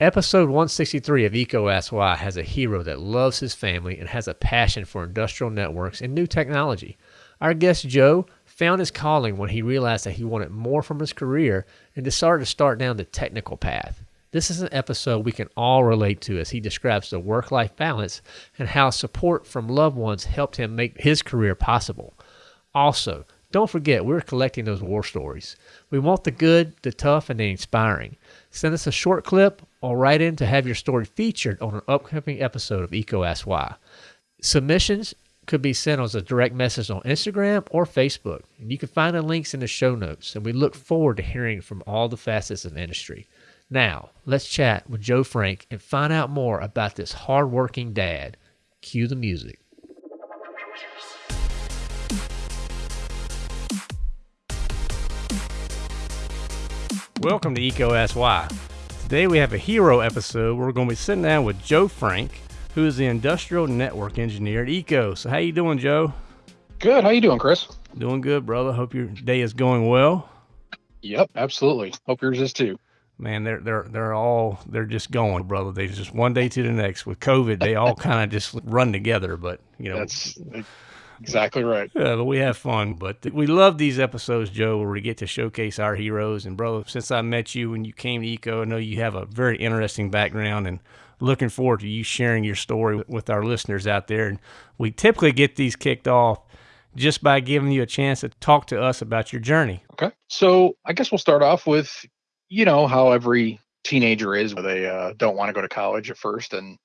Episode 163 of Why has a hero that loves his family and has a passion for industrial networks and new technology. Our guest Joe found his calling when he realized that he wanted more from his career and decided to start down the technical path. This is an episode we can all relate to as he describes the work life balance and how support from loved ones helped him make his career possible. Also, don't forget, we're collecting those war stories. We want the good, the tough, and the inspiring. Send us a short clip or write in to have your story featured on an upcoming episode of EECO Ask Why. Submissions could be sent as a direct message on Instagram or Facebook. And you can find the links in the show notes. And we look forward to hearing from all the facets of the industry. Now, let's chat with Joe Frank and find out more about this hardworking dad. Cue the music. Welcome to EECO Ask Why. Today we have a hero episode. We're going to be sitting down with Joe Frank, who is the industrial network engineer at EECO. So how you doing, Joe? Good. How you doing, Chris? Doing good, brother. Hope your day is going well. Yep, absolutely. Hope yours is too. Man, they're they're they're all they're just going, brother. They just one day to the next. With COVID, they all kind of just run together. But you know, that's Exactly right. Yeah, but we have fun. But we love these episodes, Joe, where we get to showcase our heroes. And, bro, since I met you when you came to EECO, I know you have a very interesting background and looking forward to you sharing your story with our listeners out there. And we typically get these kicked off just by giving you a chance to talk to us about your journey. Okay. So I guess we'll start off with, you know, how every teenager is. They uh, don't want to go to college at first and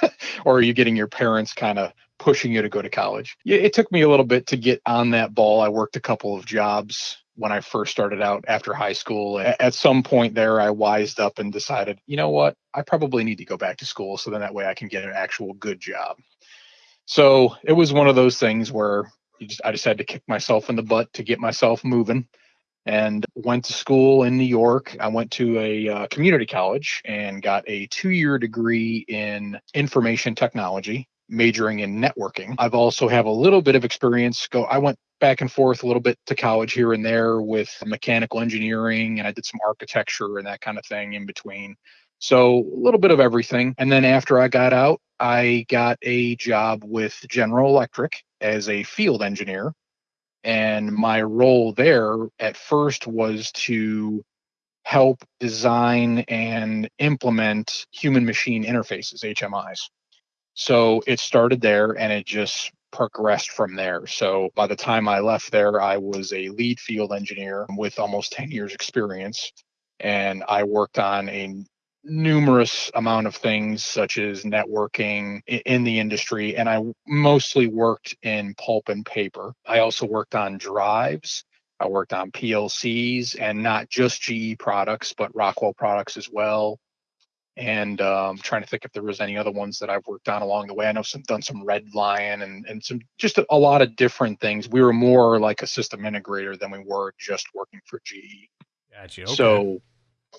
or are you getting your parents kind of pushing you to go to college? It took me a little bit to get on that ball. I worked a couple of jobs when I first started out after high school. At some point there, I wised up and decided, you know what? I probably need to go back to school so then that way I can get an actual good job. So it was one of those things where just, I decided to kick myself in the butt to get myself moving and went to school in New York. I went to a uh, community college and got a two year degree in information technology, majoring in networking. I've also have a little bit of experience. Go, I went back and forth a little bit to college here and there with mechanical engineering, and I did some architecture and that kind of thing in between. So a little bit of everything. And then after I got out, I got a job with General Electric as a field engineer and my role there at first was to help design and implement human machine interfaces, HMIs. So it started there and it just progressed from there. So by the time I left there, I was a lead field engineer with almost 10 years experience. And I worked on a numerous amount of things such as networking in the industry and i mostly worked in pulp and paper i also worked on drives i worked on plcs and not just ge products but rockwell products as well and um, trying to think if there was any other ones that i've worked on along the way i know some done some red lion and, and some just a, a lot of different things we were more like a system integrator than we were just working for ge gotcha. Okay. so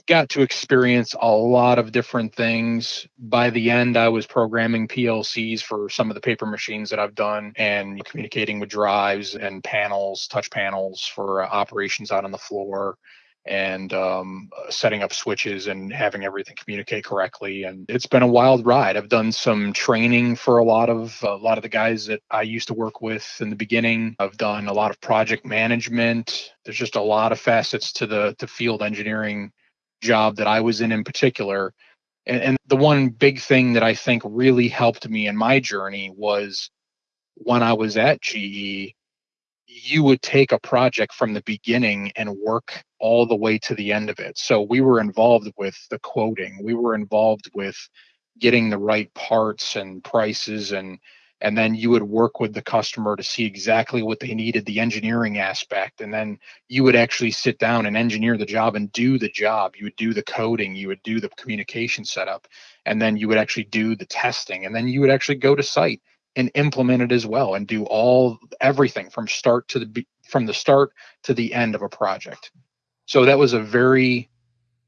got to experience a lot of different things. By the end, I was programming PLCs for some of the paper machines that I've done and communicating with drives and panels, touch panels for uh, operations out on the floor and um, setting up switches and having everything communicate correctly. And it's been a wild ride. I've done some training for a lot of a lot of the guys that I used to work with in the beginning. I've done a lot of project management. There's just a lot of facets to the to field engineering job that I was in in particular. And, and the one big thing that I think really helped me in my journey was when I was at GE, you would take a project from the beginning and work all the way to the end of it. So we were involved with the quoting, we were involved with getting the right parts and prices and and then you would work with the customer to see exactly what they needed the engineering aspect and then you would actually sit down and engineer the job and do the job. You would do the coding you would do the communication setup and then you would actually do the testing and then you would actually go to site and implement it as well and do all everything from start to the from the start to the end of a project so that was a very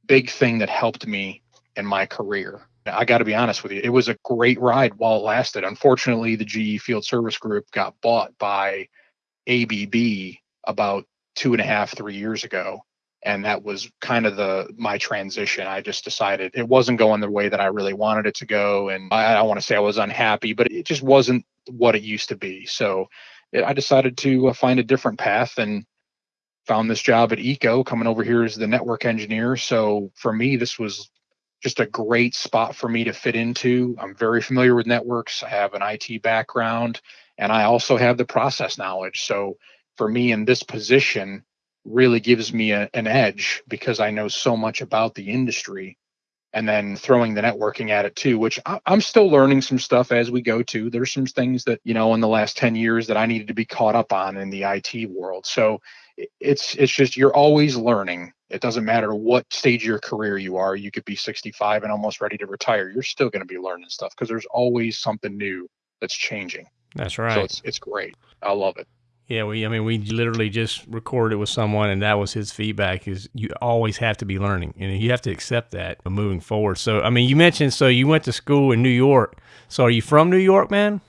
big thing that helped me in my career I got to be honest with you, it was a great ride while it lasted. Unfortunately, the GE Field Service Group got bought by ABB about two and a half, three years ago. And that was kind of the my transition. I just decided it wasn't going the way that i really wanted it to go and i, I don't want to say i was unhappy but it just wasn't what it used to be. So it, i decided to uh, find a different path and found this job at EECO. Coming over here as the network engineer. So for me this was just a great spot for me to fit into. I'm very familiar with networks. I have an it background and i also have the process knowledge. So for me in this position really gives me a, an edge because I know so much about the industry and then throwing the networking at it too, which I, am still learning some stuff as we go to. There's some things that, you know, in the last 10 years that I needed to be caught up on in the IT world. So it's it's just you're always learning. It doesn't matter what stage of your career you are. You could be 65 and almost ready to retire. You're still going to be learning stuff because there's always something new that's changing. That's right. So it's it's great. I love it. Yeah, we. I mean, we literally just recorded with someone, and that was his feedback. Is you always have to be learning, and you have to accept that moving forward. So, I mean, you mentioned so you went to school in New York. So, are you from New York, man?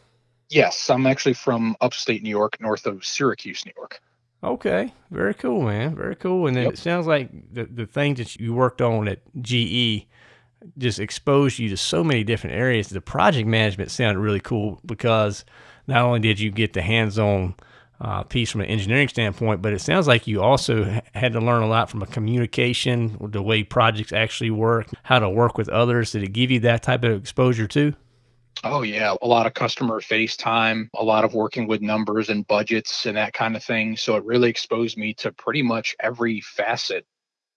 Yes, I'm actually from upstate New York, north of Syracuse, New York. Okay, very cool, man. Very cool. And then yep. it sounds like the the things that you worked on at GE just exposed you to so many different areas. The project management sounded really cool because not only did you get the hands-on uh, piece from an engineering standpoint, but it sounds like you also had to learn a lot from a communication, the way projects actually work, how to work with others. Did it give you that type of exposure too? Oh yeah, a lot of customer face time, a lot of working with numbers and budgets and that kind of thing. So it really exposed me to pretty much every facet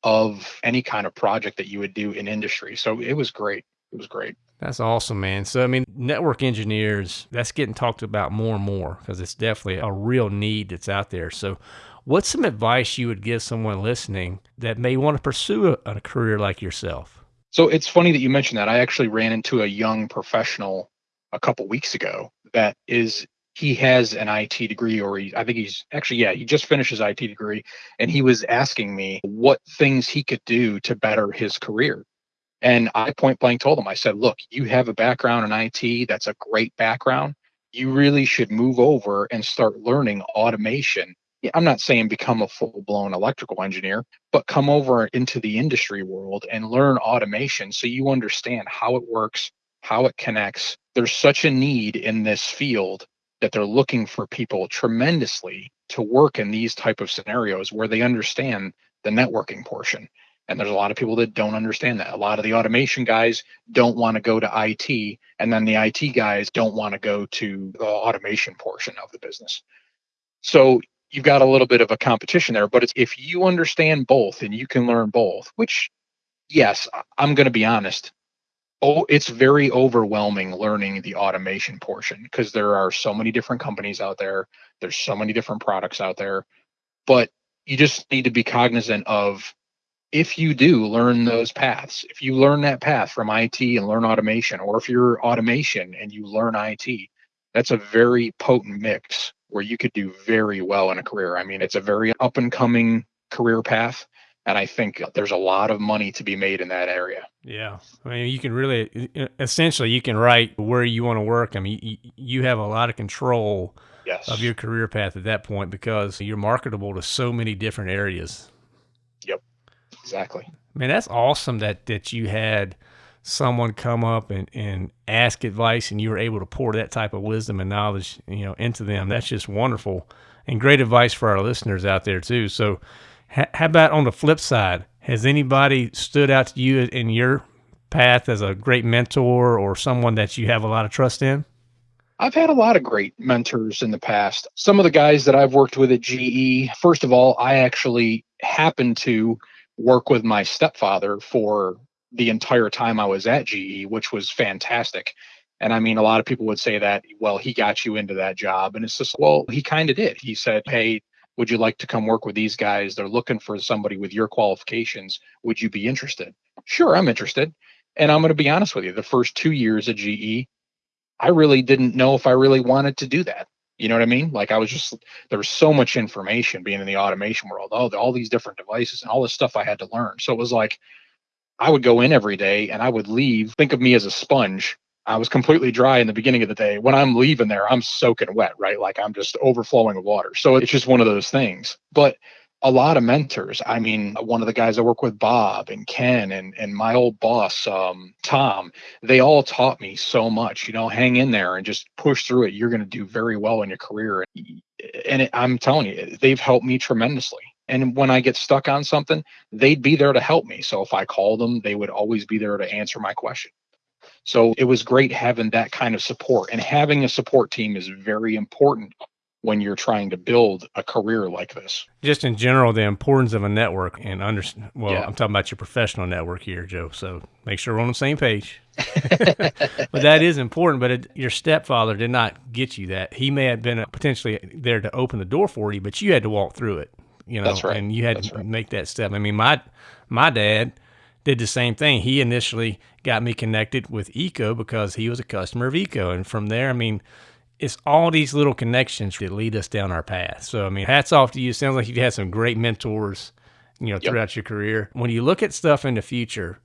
of any kind of project that you would do in industry. So it was great. It was great. That's awesome, man. So, I mean, network engineers, that's getting talked about more and more because it's definitely a real need that's out there. So, what's some advice you would give someone listening that may want to pursue a, a career like yourself? So, it's funny that you mentioned that. I actually ran into a young professional a couple weeks ago that is he has an IT degree, or he, I think he's actually, yeah, he just finished his IT degree, and he was asking me what things he could do to better his career. And I point blank told them, I said, look, you have a background in IT. That's a great background. You really should move over and start learning automation. I'm not saying become a full blown electrical engineer, but come over into the industry world and learn automation so you understand how it works, how it connects. There's such a need in this field that they're looking for people tremendously to work in these type of scenarios where they understand the networking portion and there's a lot of people that don't understand that. A lot of the automation guys don't want to go to IT, and then the IT guys don't want to go to the automation portion of the business. So you've got a little bit of a competition there, but if you understand both and you can learn both, which yes, I'm going to be honest. Oh, it's very overwhelming learning the automation portion because there are so many different companies out there. There's so many different products out there, but you just need to be cognizant of if you do learn those paths, if you learn that path from IT and learn automation, or if you're automation and you learn IT, that's a very potent mix where you could do very well in a career. I mean, it's a very up and coming career path. And I think there's a lot of money to be made in that area. Yeah. I mean, you can really, essentially, you can write where you want to work. I mean, you have a lot of control yes. of your career path at that point because you're marketable to so many different areas. Exactly. Man, that's awesome that that you had someone come up and, and ask advice and you were able to pour that type of wisdom and knowledge, you know, into them. That's just wonderful and great advice for our listeners out there too. So how about on the flip side? Has anybody stood out to you in your path as a great mentor or someone that you have a lot of trust in? I've had a lot of great mentors in the past. Some of the guys that I've worked with at GE, first of all, I actually happened to work with my stepfather for the entire time I was at GE, which was fantastic. And I mean, a lot of people would say that, well, he got you into that job. And it's just, well, he kind of did. He said, hey, would you like to come work with these guys? They're looking for somebody with your qualifications. Would you be interested? Sure, I'm interested. And I'm going to be honest with you, the first two years at GE, I really didn't know if I really wanted to do that. You know what I mean? Like I was just there was so much information being in the automation world, all all these different devices and all this stuff I had to learn. So it was like I would go in every day and I would leave. Think of me as a sponge. I was completely dry in the beginning of the day. When I'm leaving there, I'm soaking wet, right? Like I'm just overflowing with water. So it's just one of those things. But a lot of mentors. I mean, one of the guys I work with, Bob and Ken, and and my old boss, um, Tom, they all taught me so much. You know, hang in there and just push through it. You're going to do very well in your career. And it, I'm telling you, they've helped me tremendously. And when I get stuck on something, they'd be there to help me. So if I called them, they would always be there to answer my question. So it was great having that kind of support. And having a support team is very important when you're trying to build a career like this. Just in general, the importance of a network and understand. Well, yeah. I'm talking about your professional network here, Joe. So make sure we're on the same page. but that is important. But it, your stepfather did not get you that. He may have been potentially there to open the door for you, but you had to walk through it. You know, right. and you had That's to right. make that step. I mean, my my dad did the same thing. He initially got me connected with EECO because he was a customer of EECO, and from there, I mean it's all these little connections that lead us down our path. So, I mean, hats off to you. Sounds like you've had some great mentors, you know, throughout yep. your career. When you look at stuff in the future,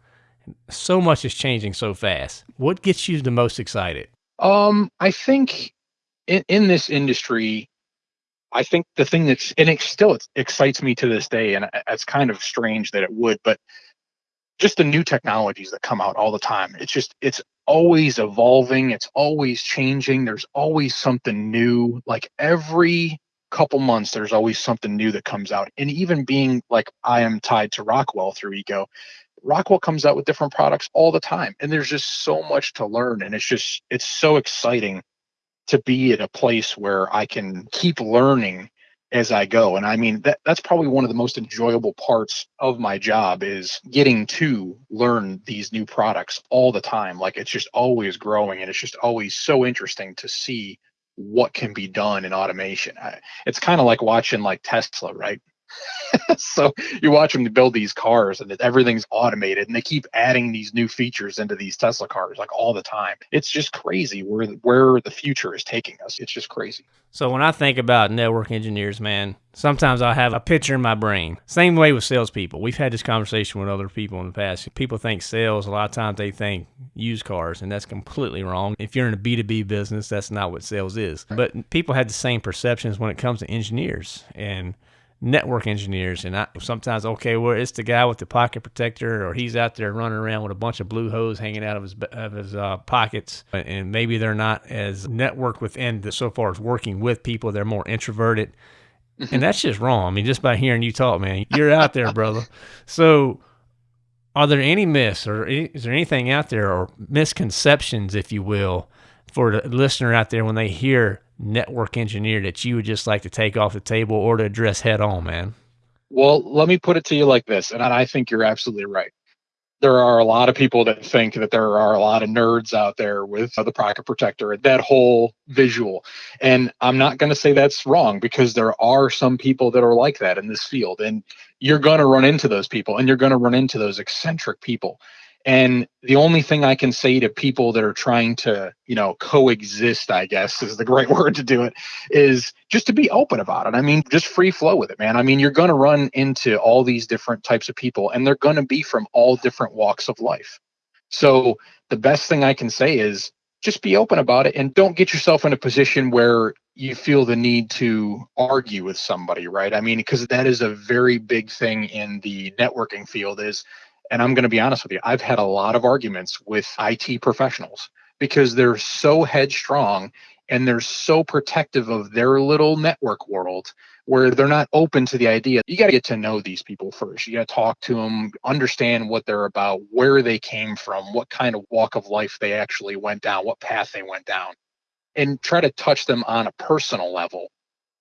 so much is changing so fast. What gets you the most excited? Um, I think in, in this industry, I think the thing that's and it still excites me to this day, and it's kind of strange that it would, but just the new technologies that come out all the time. It's just it's always evolving, it's always changing. There's always something new. Like every couple months there's always something new that comes out. And even being like I am tied to Rockwell through EECO, Rockwell comes out with different products all the time and there's just so much to learn and it's just it's so exciting to be at a place where I can keep learning as I go. And I mean that that's probably one of the most enjoyable parts of my job is getting to learn these new products all the time. Like it's just always growing and it's just always so interesting to see what can be done in automation. I, it's kind of like watching like Tesla, right? so you watch them build these cars and everything's automated and they keep adding these new features into these Tesla cars like all the time. It's just crazy where where the future is taking us. It's just crazy. So when I think about network engineers, man, sometimes I have a picture in my brain. Same way with salespeople. We've had this conversation with other people in the past. People think sales, a lot of times they think used cars, and that's completely wrong. If you're in a B2B business, that's not what sales is. But people have the same perceptions when it comes to engineers. And network engineers. And I, sometimes, okay, well, it's the guy with the pocket protector, or he's out there running around with a bunch of blue hose hanging out of his of his uh, pockets, and maybe they're not as networked within the, so far as working with people. They're more introverted, and that's just wrong. I mean, just by hearing you talk, man, you're out there, brother. So. Are there any myths, or is there anything out there, or misconceptions, if you will, for the listener out there when they hear network engineer that you would just like to take off the table or to address head on, man? Well, let me put it to you like this, and I think you're absolutely right. There are a lot of people that think that there are a lot of nerds out there with the pocket protector, that whole visual. And I'm not going to say that's wrong because there are some people that are like that in this field. And you're going to run into those people and you're going to run into those eccentric people and the only thing I can say to people that are trying to, you know, coexist, I guess is the great word to do it, is just to be open about it. I mean, just free flow with it, man. I mean, you're going to run into all these different types of people and they're going to be from all different walks of life. So the best thing I can say is just be open about it and don't get yourself in a position where you feel the need to argue with somebody, right? I mean, because that is a very big thing in the networking field is and I'm going to be honest with you, I've had a lot of arguments with IT professionals because they're so headstrong and they're so protective of their little network world where they're not open to the idea. You got to get to know these people first. You got to talk to them, understand what they're about, where they came from, what kind of walk of life they actually went down, what path they went down, and try to touch them on a personal level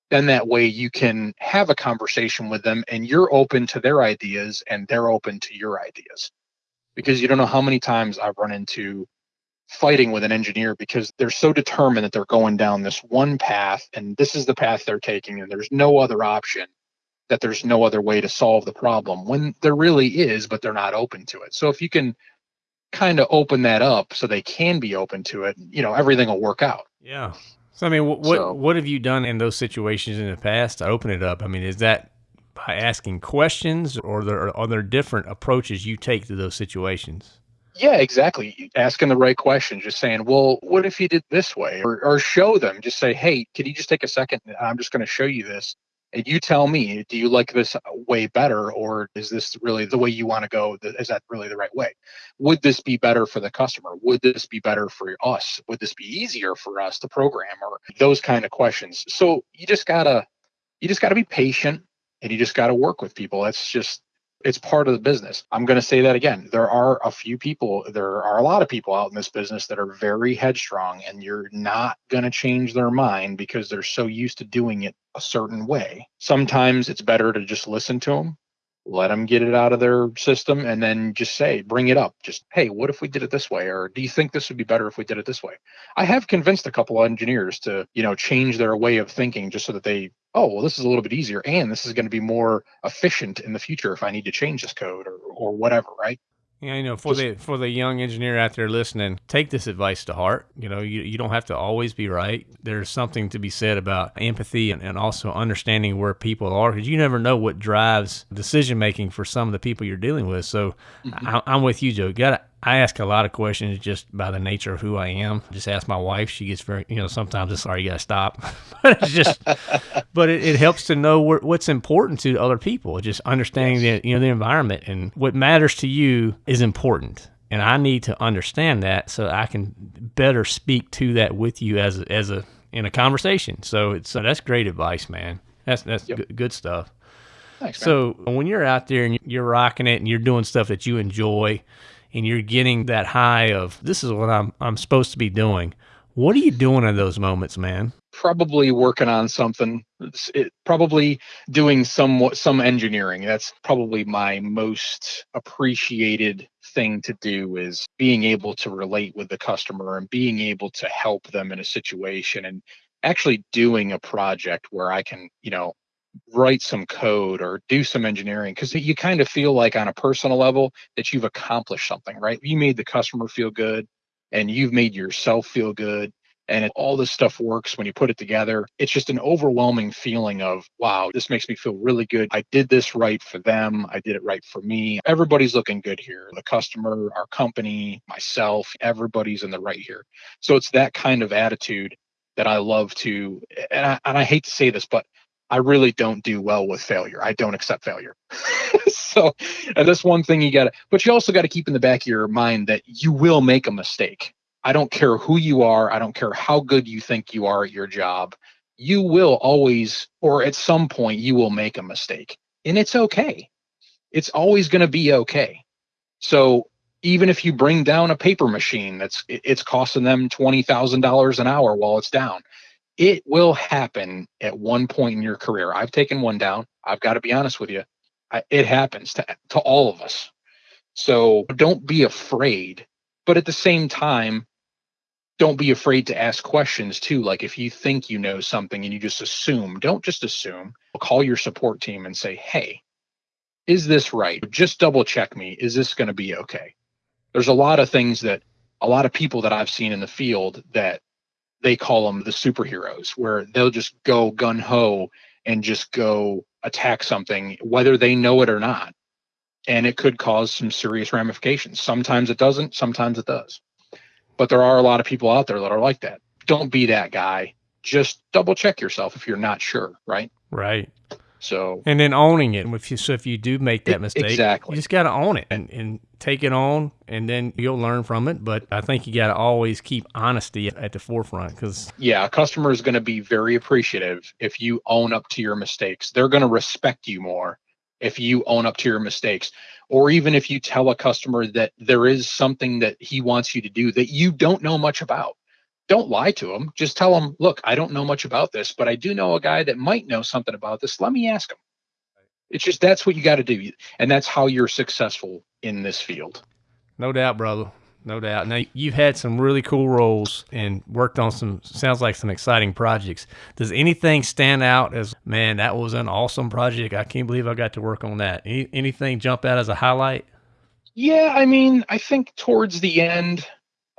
then that way you can have a conversation with them and you're open to their ideas and they're open to your ideas. Because you don't know how many times i've run into fighting with an engineer because they're so determined that they're going down this one path and this is the path they're taking and there's no other option that there's no other way to solve the problem when there really is but they're not open to it. So if you can kind of open that up so they can be open to it you know everything will work out. Yeah so I mean, what so, what have you done in those situations in the past to open it up? I mean, is that by asking questions, or there, are there different approaches you take to those situations? Yeah, exactly. Asking the right question, just saying, well, what if you did this way? Or, or show them, just say, hey, could you just take a second? I'm just going to show you this. And you tell me do you like this uh, way better or is this really the way you want to go is that really the right way? Would this be better for the customer? Would this be better for us? Would this be easier for us to program or those kind of questions. So you just gotta you just gotta be patient and you just gotta work with people. That's just it's part of the business. I'm going to say that again. There are a few people, there are a lot of people out in this business that are very headstrong, and you're not going to change their mind because they're so used to doing it a certain way. Sometimes it's better to just listen to them, let them get it out of their system, and then just say, bring it up. Just, hey, what if we did it this way? Or do you think this would be better if we did it this way? I have convinced a couple of engineers to, you know, change their way of thinking just so that they oh well this is a little bit easier and this is going to be more efficient in the future if i need to change this code or, or whatever right yeah, you know, for Just, the for the young engineer out there listening, take this advice to heart. You know, you, you don't have to always be right. There's something to be said about empathy and, and also understanding where people are because you never know what drives decision making for some of the people you're dealing with. So mm-hmm. I, am with you, Joe. Got I ask a lot of questions just by the nature of who I am. Just ask my wife; she gets very, you know, sometimes it's sorry, you gotta stop. but it's just, but it, it, helps to know where, what's important to other people. Just understanding yes. the you know the environment and what matters to you is important, and I need to understand that so I can better speak to that with you as a, as a in a conversation. So it's uh, that's great advice, man. That's that's yep. good, good stuff. Thanks, so when you're out there and you're rocking it and you're doing stuff that you enjoy and you're getting that high of this is what I'm I'm supposed to be doing. What are you doing in those moments, man? Probably working on something. It, probably doing some some engineering. That's probably my most appreciated thing to do is being able to relate with the customer and being able to help them in a situation and actually doing a project where I can, you know, write some code or do some engineering because you kind of feel like on a personal level that you've accomplished something right? You made the customer feel good and you've made yourself feel good and it, all this stuff works when you put it together. It's just an overwhelming feeling of wow this makes me feel really good. I did this right for them. I did it right for me. Everybody's looking good here. The customer our company myself everybody's in the right here. So it's that kind of attitude that i love to and I, and I hate to say this but I really don't do well with failure. I don't accept failure. so, and that's one thing you got to, but you also got to keep in the back of your mind that you will make a mistake. I don't care who you are. I don't care how good you think you are at your job. You will always, or at some point, you will make a mistake. And it's okay. It's always going to be okay. So, even if you bring down a paper machine that's it's costing them $20,000 an hour while it's down, it will happen at one point in your career. I've taken one down. I've got to be honest with you. I, it happens to, to all of us. So don't be afraid. But at the same time, don't be afraid to ask questions too. Like if you think you know something and you just assume, don't just assume. Call your support team and say, hey, is this right? Just double check me. Is this going to be okay? There's a lot of things that a lot of people that I've seen in the field that they call them the superheroes, where they'll just go gun ho and just go attack something, whether they know it or not. And it could cause some serious ramifications. Sometimes it doesn't, sometimes it does. But there are a lot of people out there that are like that. Don't be that guy. Just double check yourself if you're not sure, right? Right. So and then owning it. If you so if you do make that mistake, exactly, you just got to own it and, and take it on, and then you'll learn from it. But I think you got to always keep honesty at the forefront because yeah, a customer is going to be very appreciative if you own up to your mistakes. They're going to respect you more if you own up to your mistakes or even if you tell a customer that there is something that he wants you to do that you don't know much about don't lie to them. Just tell them, look, I don't know much about this, but I do know a guy that might know something about this. Let me ask him. It's just that's what you got to do. And that's how you're successful in this field. No doubt, brother. No doubt. Now, you've had some really cool roles and worked on some, sounds like some exciting projects. Does anything stand out as, man, that was an awesome project? I can't believe I got to work on that. Any, anything jump out as a highlight? Yeah, I mean, I think towards the end,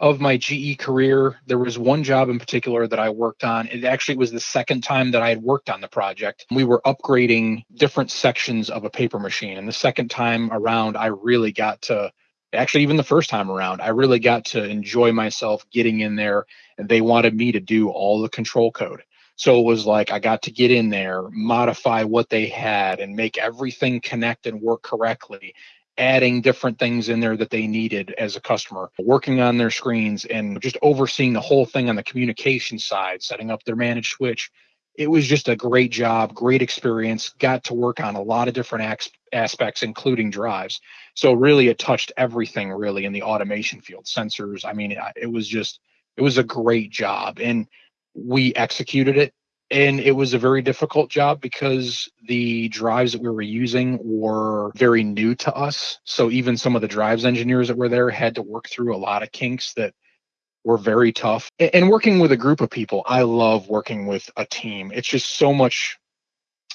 of my GE career, there was one job in particular that I worked on. It actually was the second time that I had worked on the project. We were upgrading different sections of a paper machine. And the second time around, I really got to actually, even the first time around, I really got to enjoy myself getting in there. And they wanted me to do all the control code. So it was like I got to get in there, modify what they had, and make everything connect and work correctly adding different things in there that they needed as a customer, working on their screens and just overseeing the whole thing on the communication side, setting up their managed switch. It was just a great job, great experience. Got to work on a lot of different aspects, including drives. So really, it touched everything really in the automation field, sensors. I mean, it was just, it was a great job, and we executed it and it was a very difficult job because the drives that we were using were very new to us. So even some of the drives engineers that were there had to work through a lot of kinks that were very tough. And working with a group of people i love working with a team. It's just so much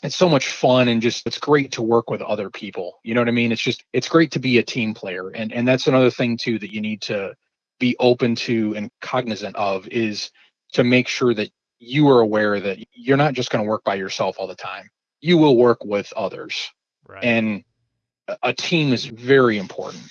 it's so much fun and just it's great to work with other people. You know what i mean? It's just it's great to be a team player. And and that's another thing too that you need to be open to and cognizant of is to make sure that you are aware that you're not just going to work by yourself all the time. You will work with others. Right. And a team is very important.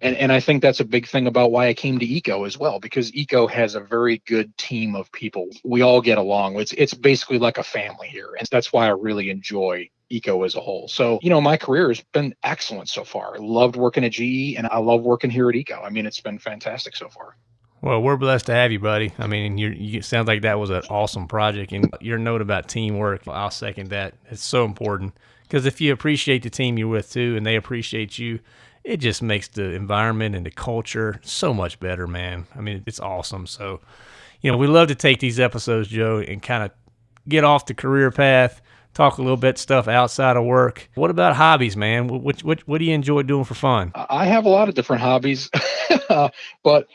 And and I think that's a big thing about why I came to EECO as well, because EECO has a very good team of people. We all get along. It's it's basically like a family here. And that's why I really enjoy EECO as a whole. So, you know, my career has been excellent so far. I loved working at GE and I love working here at EECO. I mean, it's been fantastic so far. Well, we're blessed to have you, buddy. I mean, you you sounds like that was an awesome project, and your note about teamwork, I'll second that. It's so important because if you appreciate the team you're with too, and they appreciate you, it just makes the environment and the culture so much better, man. I mean, it's awesome. So, you know, we love to take these episodes, Joe, and kind of get off the career path, talk a little bit stuff outside of work. What about hobbies, man? What what what do you enjoy doing for fun? I have a lot of different hobbies, uh, but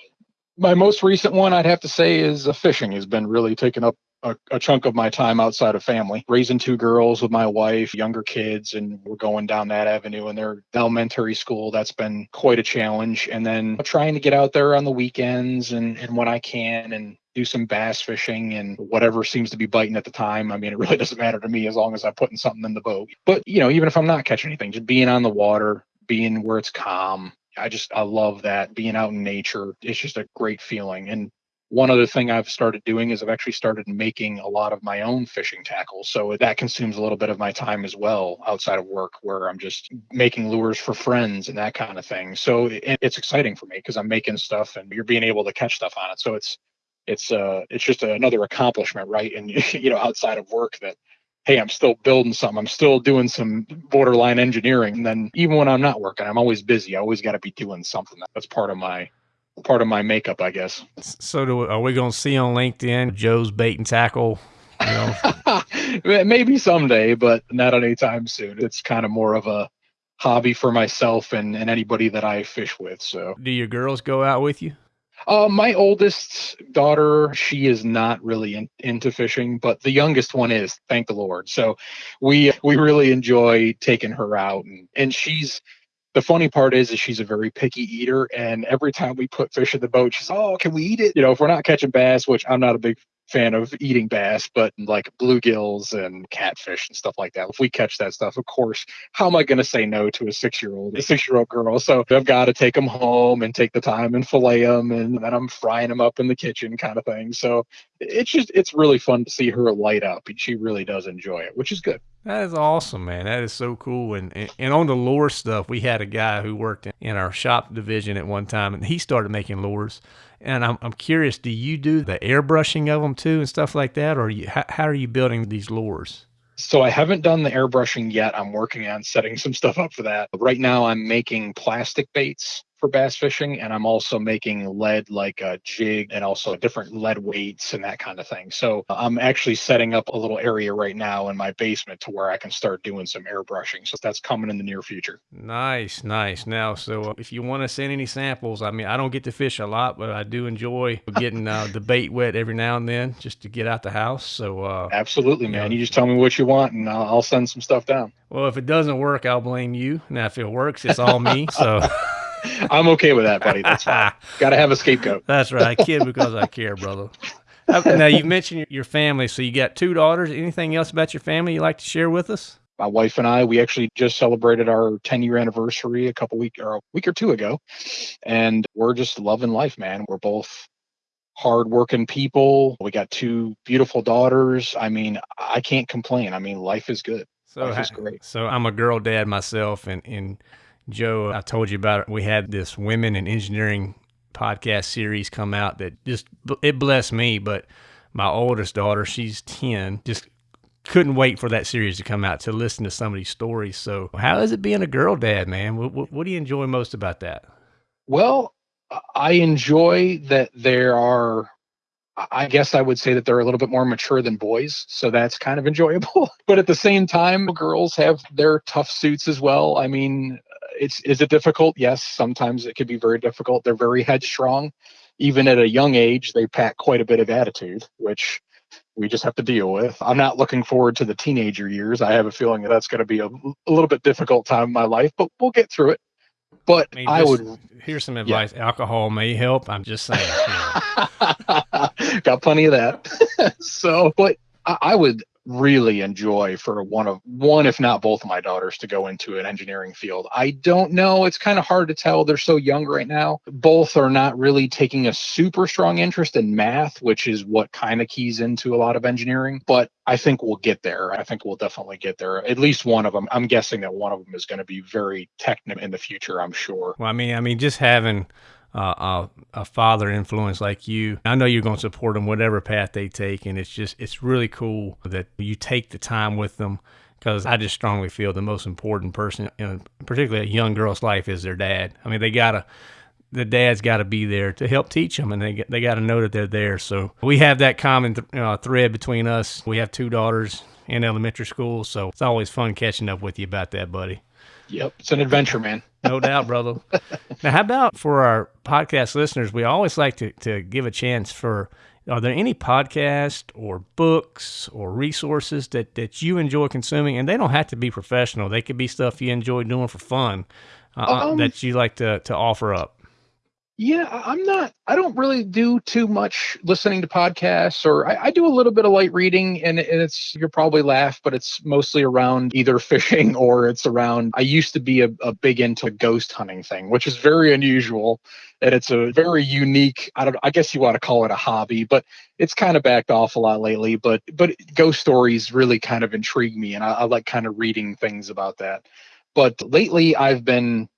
my most recent one I'd have to say is uh, fishing has been really taking up a, a, chunk of my time outside of family. Raising two girls with my wife, younger kids, and we're going down that avenue and they're elementary school. That's been quite a challenge. And then trying to get out there on the weekends and, and when I can and do some bass fishing and whatever seems to be biting at the time. I mean, it really doesn't matter to me as long as I'm putting something in the boat. But, you know, even if I'm not catching anything, just being on the water, being where it's calm, I just I love that being out in nature. It's just a great feeling. And one other thing I've started doing is I've actually started making a lot of my own fishing tackle. So that consumes a little bit of my time as well outside of work where I'm just making lures for friends and that kind of thing. So it's exciting for me because I'm making stuff and you're being able to catch stuff on it. So it's it's uh it's just another accomplishment, right? And you know outside of work that hey, I'm still building something. I'm still doing some borderline engineering. And then even when I'm not working, I'm always busy. I always got to be doing something. That's part of my part of my makeup, I guess. So, do, are we going to see on LinkedIn Joe's bait and tackle? You know? Maybe someday, but not anytime soon. It's kind of more of a hobby for myself and, and anybody that I fish with. So, do your girls go out with you? Uh, my oldest daughter, she is not really in, into fishing, but the youngest one is. Thank the Lord. So we we really enjoy taking her out, and and she's the funny part is, is she's a very picky eater, and every time we put fish in the boat, she's, "Oh, can we eat it?" You know, if we're not catching bass, which I'm not a big fan of eating bass, but like bluegills and catfish and stuff like that. If we catch that stuff, of course, how am I going to say no to a six year old, a six year old girl? So I've got to take them home and take the time and fillet them, and then I'm frying them up in the kitchen, kind of thing. So it's just it's really fun to see her light up, she really does enjoy it, which is good. That is awesome, man. That is so cool. And, and, and on the lure stuff, we had a guy who worked in, in our shop division at one time, and he started making lures. And I'm, I'm curious, do you do the airbrushing of them too and stuff like that, or you, how, how are you building these lures? So I haven't done the airbrushing yet. I'm working on setting some stuff up for that. Right now, I'm making plastic baits for bass fishing and i'm also making lead like a jig and also different lead weights and that kind of thing. So i'm actually setting up a little area right now in my basement to where i can start doing some airbrushing so that's coming in the near future. Nice nice. Now so uh, if you want to send any samples i mean i don't get to fish a lot but i do enjoy getting uh, the bait wet every now and then just to get out the house so uh, absolutely man. you, know, you just tell me what you want and I'll, I'll send some stuff down. Well if it doesn't work i'll blame you. Now if it works it's all me so I'm okay with that, buddy. That's fine. Got to have a scapegoat. That's right. I kid because I care, brother. Now you mentioned your family, so you got two daughters. Anything else about your family you like to share with us? My wife and I, we actually just celebrated our 10 year anniversary a couple week or a week or two ago, and we're just loving life, man. We're both hardworking people. We got two beautiful daughters. I mean, I can't complain. I mean, life is good. So life is great. So I'm a girl dad myself, and and Joe, I told you about it. We had this women in engineering podcast series come out that just it blessed me. But my oldest daughter, she's ten, just couldn't wait for that series to come out to listen to some of these stories. So how is it being a girl dad, man? What, what, what do you enjoy most about that? Well, I enjoy that there are I guess I would say that they're a little bit more mature than boys, so that's kind of enjoyable. but at the same time, girls have their tough suits as well. I mean, it's is it difficult? Yes, sometimes it can be very difficult. They're very headstrong. Even at a young age, they pack quite a bit of attitude, which we just have to deal with. I'm not looking forward to the teenager years. I have a feeling that that's going to be a, a little bit difficult time in my life, but we'll get through it. But I, mean, I would here's some advice. Yeah. Alcohol may help. I'm just saying. Got plenty of that. so, but I, I would really enjoy for one of one if not both of my daughters to go into an engineering field. I don't know. It's kind of hard to tell. They're so young right now. Both are not really taking a super strong interest in math which is what kind of keys into a lot of engineering but i think we'll get there. I think we'll definitely get there. At least one of them i'm guessing that one of them is going to be very technical in the future i'm sure. Well i mean i mean just having uh, a, a, father influence like you. I know you're going to support them whatever path they take, and it's just it's really cool that you take the time with them because I just strongly feel the most important person, in, particularly a young girl's life, is their dad. I mean, they gotta the dad's got to be there to help teach them, and they they got to know that they're there. So we have that common th- uh, thread between us. We have two daughters in elementary school, so it's always fun catching up with you about that, buddy. Yep, it's an adventure, man. no doubt, brother. now, how about for our podcast listeners? We always like to, to give a chance for are there any podcasts or books or resources that, that you enjoy consuming? And they don't have to be professional, they could be stuff you enjoy doing for fun uh, um, that you like to, to offer up. Yeah, I'm not. I don't really do too much listening to podcasts, or I, I do a little bit of light reading, and, and it's you'll probably laugh, but it's mostly around either fishing or it's around. I used to be a, a big into ghost hunting thing, which is very unusual, and it's a very unique. I don't. I guess you want to call it a hobby, but it's kind of backed off a lot lately. But but ghost stories really kind of intrigue me, and I, I like kind of reading things about that. But lately, I've been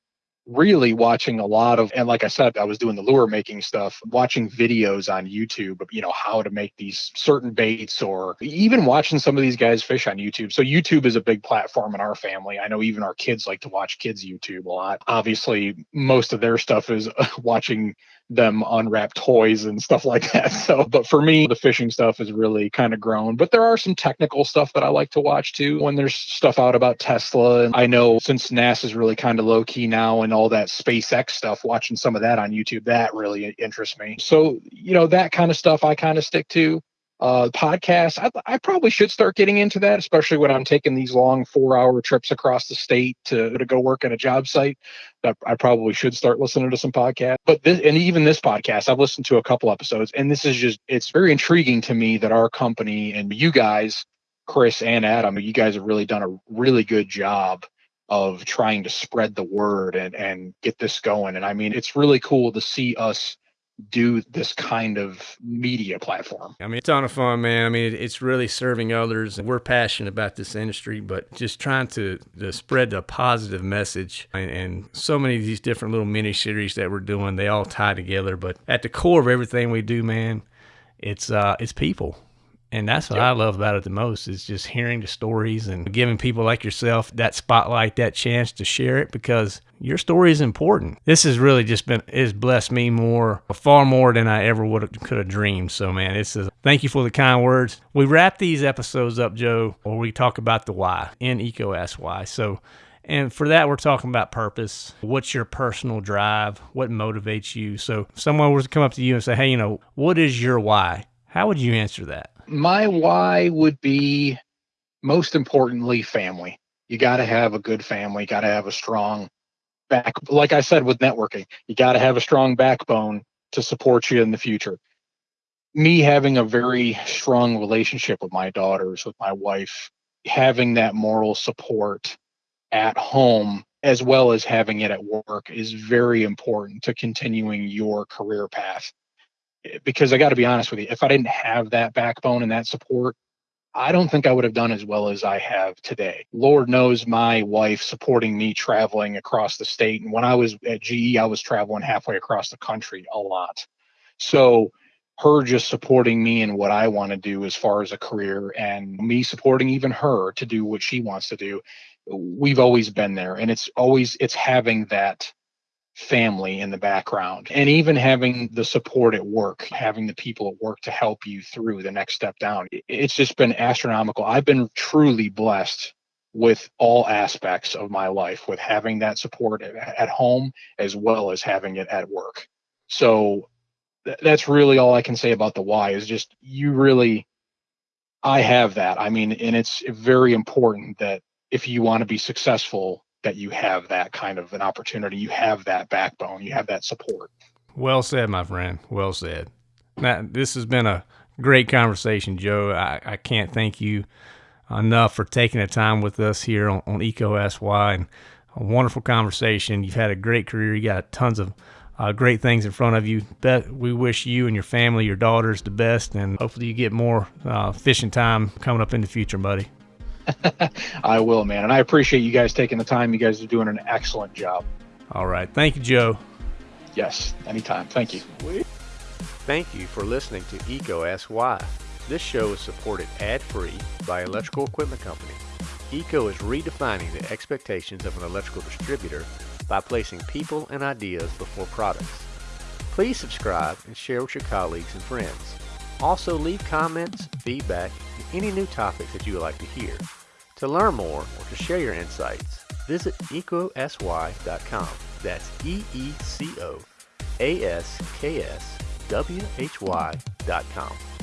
really watching a lot of and like i said i was doing the lure making stuff watching videos on youtube you know how to make these certain baits or even watching some of these guys fish on youtube. So youtube is a big platform in our family. I know even our kids like to watch kids youtube a lot. Obviously most of their stuff is watching them unwrap toys and stuff like that. So, but for me, the fishing stuff is really kind of grown. But there are some technical stuff that I like to watch too when there's stuff out about Tesla. And I know since NASA's really kind of low key now and all that SpaceX stuff, watching some of that on YouTube, that really interests me. So, you know, that kind of stuff I kind of stick to uh, podcasts. I, I, probably should start getting into that, especially when I'm taking these long four hour trips across the state to, to go work at a job site. That I probably should start listening to some podcasts. But this, and even this podcast, I've listened to a couple episodes, and this is just, it's very intriguing to me that our company and you guys, Chris and Adam, you guys have really done a really good job of trying to spread the word and, and get this going. And I mean, it's really cool to see us do this kind of media platform. I mean, it's a ton of fun, man. I mean, it's really serving others. We're passionate about this industry, but just trying to, to spread the positive message. And, and, so many of these different little mini series that we're doing, they all tie together. But at the core of everything we do, man, it's uh, it's people. And that's what yep. I love about it the most is just hearing the stories and giving people like yourself that spotlight, that chance to share it because your story is important. This has really just been has blessed me more, far more than I ever would have, could have dreamed. So man, it's a thank you for the kind words. We wrap these episodes up, Joe, where we talk about the why in EECO Ask Why. So and for that, we're talking about purpose. What's your personal drive? What motivates you? So, if someone were to come up to you and say, Hey, you know, what is your why? How would you answer that? My why would be most importantly family. You got to have a good family, got to have a strong back like I said with networking. You got to have a strong backbone to support you in the future. Me having a very strong relationship with my daughters, with my wife, having that moral support at home as well as having it at work is very important to continuing your career path because I got to be honest with you, if I didn't have that backbone and that support, I don't think I would have done as well as I have today. Lord knows my wife supporting me traveling across the state. And when I was at GE, I was traveling halfway across the country a lot. So her just supporting me and what I want to do as far as a career and me supporting even her to do what she wants to do. We've always been there. And it's always, it's having that family in the background and even having the support at work having the people at work to help you through the next step down. It's just been astronomical. I've been truly blessed with all aspects of my life with having that support at home as well as having it at work. So th- that's really all i can say about the why is just you really i have that. I mean and it's very important that if you want to be successful that you have that kind of an opportunity. You have that backbone. You have that support. Well said, my friend. Well said. Now, this has been a great conversation, Joe. I, I can't thank you enough for taking the time with us here on, on EECO Asks Why and a wonderful conversation. You've had a great career. You got tons of uh, great things in front of you. Bet we wish you and your family, your daughters, the best, and hopefully you get more uh, fishing time coming up in the future, buddy. I will, man. And I appreciate you guys taking the time. You guys are doing an excellent job. All right. Thank you, Joe. Yes, anytime. Thank you. Thank you for listening to EECO Asks Why. This show is supported ad-free by Electrical Equipment Company. EECO is redefining the expectations of an electrical distributor by placing people and ideas before products. Please subscribe and share with your colleagues and friends. Also leave comments, feedback, and any new topics that you would like to hear. To learn more or to share your insights, visit eecoaskswhy.com. That's E-E-C-O-A-S-K-S-W-H-Y.com.